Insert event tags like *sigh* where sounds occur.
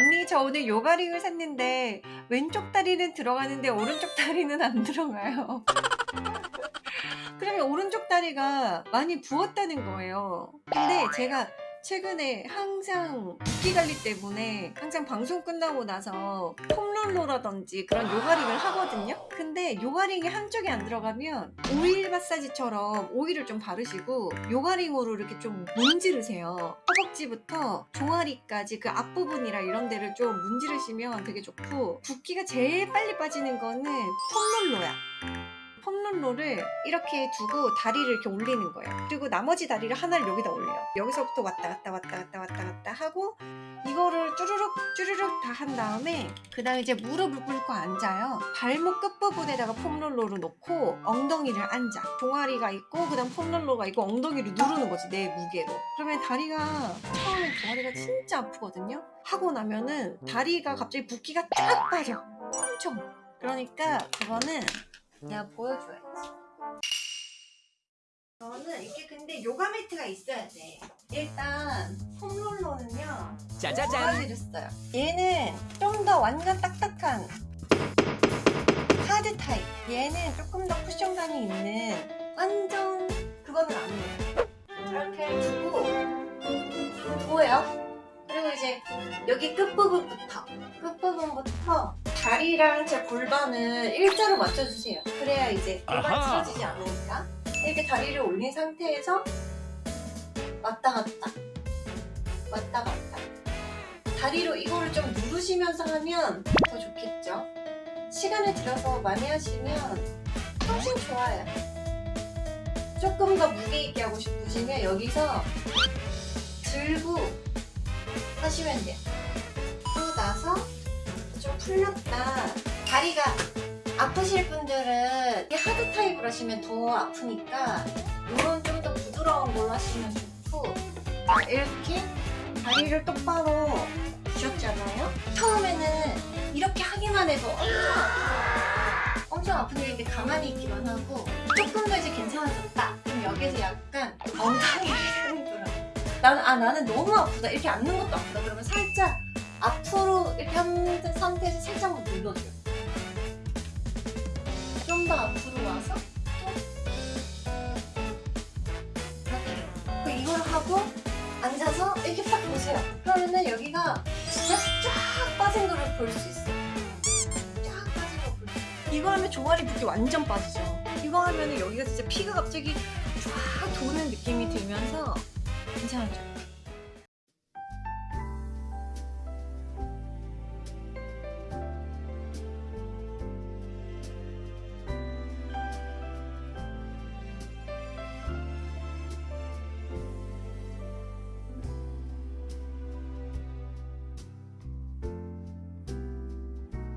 언니 저 오늘 요가링을 샀는데 왼쪽 다리는 들어가는데 오른쪽 다리는 안 들어가요. *laughs* 그러면 오른쪽 다리가 많이 부었다는 거예요. 근데 제가 최근에 항상 붓기 관리 때문에 항상 방송 끝나고 나서 폼롤러라든지 그런 요가링을 하거든요. 근데 요가링이 한쪽에 안 들어가면 오일 마사지처럼 오일을 좀 바르시고 요가링으로 이렇게 좀 문지르세요. 허벅지부터 종아리까지 그 앞부분이랑 이런 데를 좀 문지르시면 되게 좋고 붓기가 제일 빨리 빠지는 거는 폼롤러야. 폼롤러를 이렇게 두고 다리를 이렇게 올리는 거예요. 그리고 나머지 다리를 하나를 여기다 올려요. 여기서부터 왔다 갔다 왔다 갔다 왔다 갔다 하고 이거를 쭈르륵 쭈르륵 다 한 다음에 그 다음에 이제 무릎을 꿇고 앉아요. 발목 끝부분에다가 폼롤러를 놓고 엉덩이를 앉아. 종아리가 있고 그 다음 폼롤러가 있고 엉덩이를 누르는 거지 내 무게로. 그러면 다리가 처음에 종아리가 진짜 아프거든요. 하고 나면은 다리가 갑자기 붓기가 쫙 빠져. 엄청. 그러니까 그거는 내가 보여줘야지. 저는 이게 근데 요가 매트가 있어야 돼. 일단 폼롤러는요. 두 짜자잔 써요. 얘는 좀 더 완전 딱딱한 하드 타입. 얘는 조금 더 쿠션감이 있는 완전 그거는 아니에요. 이렇게 두고 보여요? 그리고 이제 여기 끝부분부터 끝부분부터 다리랑 제 골반을 일자로 맞춰주세요. 그래야 이제 골반이 아하. 틀어지지 않으니까 이렇게 다리를 올린 상태에서 왔다 갔다 왔다 갔다 다리로 이거를 좀 누르시면서 하면 더 좋겠죠? 시간을 들여서 많이 하시면 훨씬 좋아요. 조금 더 무게 있게 하고 싶으시면 여기서 들고 하시면 돼요. 그러고 나서 좀 풀렸다. 다리가 아프실 분들은 이 하드 타입으로 하시면 더 아프니까 이건 좀더 부드러운 걸로 하시면 좋고 자, 이렇게 다리를 똑바로 주셨잖아요. 처음에는 이렇게 하기만 해도 엄청 아픈데 이렇게 가만히 있기만 하고 조금 더 이제 괜찮아졌다. 그럼 여기서 약간 엉덩이를 *laughs* 흔들어. 나는 아 나는 너무 아프다. 이렇게 앉는 것도 아프다. 그러면 살짝 앞으로 이렇게 한 상태에서 살짝만 눌러줘요. 좀 더 앞으로 와서 또 이걸 하고 앉아서 이렇게 딱 보세요. 그러면은 여기가 진짜 쫙 빠진 거를 볼 수 있어요. 쫙 빠진 거 볼 수 있어요. 이거 하면 종아리 붓기 완전 빠지죠. 이거 하면 은 여기가 진짜 피가 갑자기 쫙 도는 느낌이 들면서 괜찮아져요.